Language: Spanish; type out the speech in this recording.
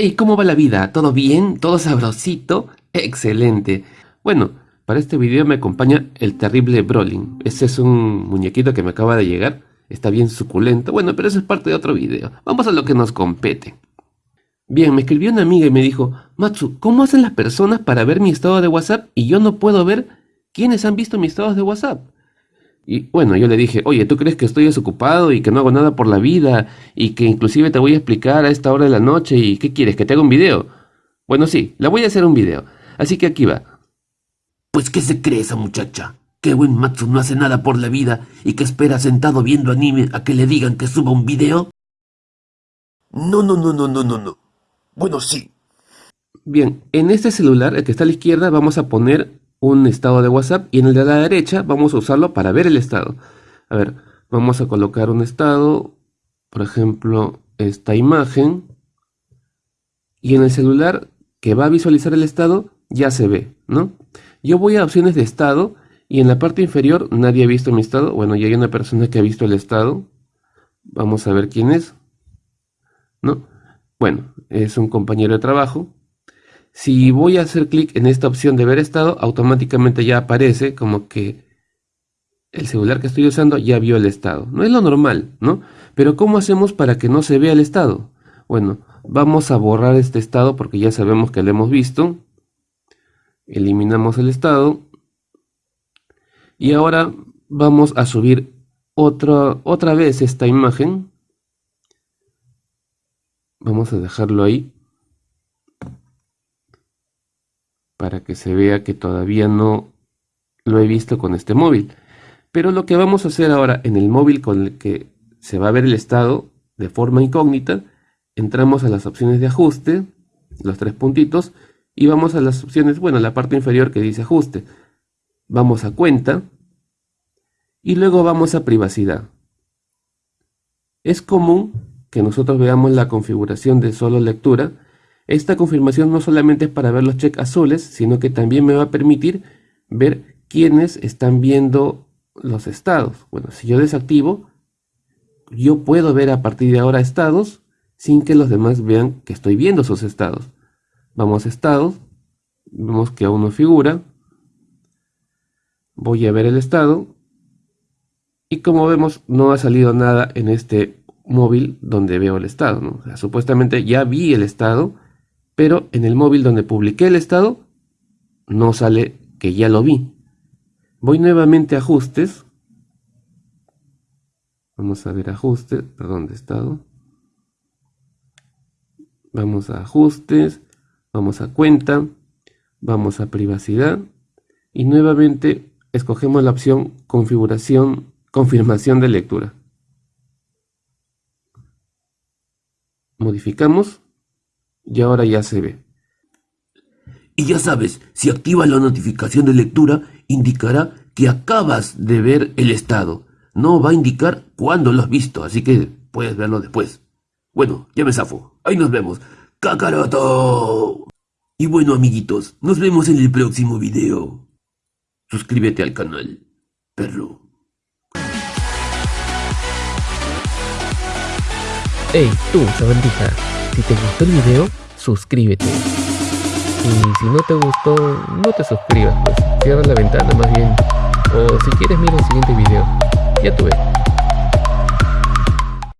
Hey, ¿cómo va la vida? ¿Todo bien? ¿Todo sabrosito? Excelente. Bueno, para este video me acompaña el terrible Brolin. Ese es un muñequito que me acaba de llegar. Está bien suculento. Bueno, pero eso es parte de otro video. Vamos a lo que nos compete. Bien, me escribió una amiga y me dijo, Matsu, ¿cómo hacen las personas para ver mi estado de WhatsApp y yo no puedo ver quiénes han visto mis estados de WhatsApp? Y bueno, yo le dije, oye, ¿tú crees que estoy desocupado y que no hago nada por la vida y que inclusive te voy a explicar a esta hora de la noche y qué quieres, que te haga un video? Bueno, sí, la voy a hacer un video. Así que aquí va. Pues ¿qué se cree esa muchacha? Que buen Matsu no hace nada por la vida y que espera sentado viendo anime a que le digan que suba un video. No, no, no, no, no, no, no. Bueno, sí. Bien, en este celular, el que está a la izquierda, vamos a poner un estado de WhatsApp y en el de la derecha vamos a usarlo para ver el estado. A ver, vamos a colocar un estado, por ejemplo, esta imagen. Y en el celular que va a visualizar el estado ya se ve, ¿no? Yo voy a opciones de estado y en la parte inferior nadie ha visto mi estado. Bueno, ya hay una persona que ha visto el estado. Vamos a ver quién es. ¿No? Bueno, es un compañero de trabajo. Si voy a hacer clic en esta opción de ver estado, automáticamente ya aparece como que el celular que estoy usando ya vio el estado. No es lo normal, ¿no? Pero ¿cómo hacemos para que no se vea el estado? Bueno, vamos a borrar este estado porque ya sabemos que lo hemos visto. Eliminamos el estado. Y ahora vamos a subir otra, otra vez esta imagen. Vamos a dejarlo ahí. Para que se vea que todavía no lo he visto con este móvil. Pero lo que vamos a hacer ahora en el móvil con el que se va a ver el estado de forma incógnita, entramos a las opciones de ajuste, los tres puntitos, y vamos a las opciones, bueno, la parte inferior que dice ajuste. Vamos a cuenta, y luego vamos a privacidad. Es común que nosotros veamos la configuración de solo lectura, esta confirmación no solamente es para ver los check azules, sino que también me va a permitir ver quiénes están viendo los estados. Bueno, si yo desactivo, yo puedo ver a partir de ahora estados sin que los demás vean que estoy viendo esos estados. Vamos a estados, vemos que aún no figura. Voy a ver el estado. Y como vemos, no ha salido nada en este móvil donde veo el estado. supuestamente ya vi el estado, pero en el móvil donde publiqué el estado no sale que ya lo vi. Voy nuevamente a ajustes. Vamos a ver ajustes, perdón, de estado. Vamos a ajustes, vamos a cuenta, vamos a privacidad y nuevamente escogemos la opción configuración, confirmación de lectura. Modificamos y ahora ya se ve. Y ya sabes, si activas la notificación de lectura, indicará que acabas de ver el estado. No va a indicar cuándo lo has visto, así que puedes verlo después. Bueno, ya me zafo. Ahí nos vemos. ¡Kakaroto! Y bueno, amiguitos, nos vemos en el próximo video. Suscríbete al canal, perro. Hey, tú, sabandija. Si te gustó el video, suscríbete. Y si no te gustó, no te suscribas, pues cierra la ventana más bien. O si quieres mira el siguiente video. Ya tuve.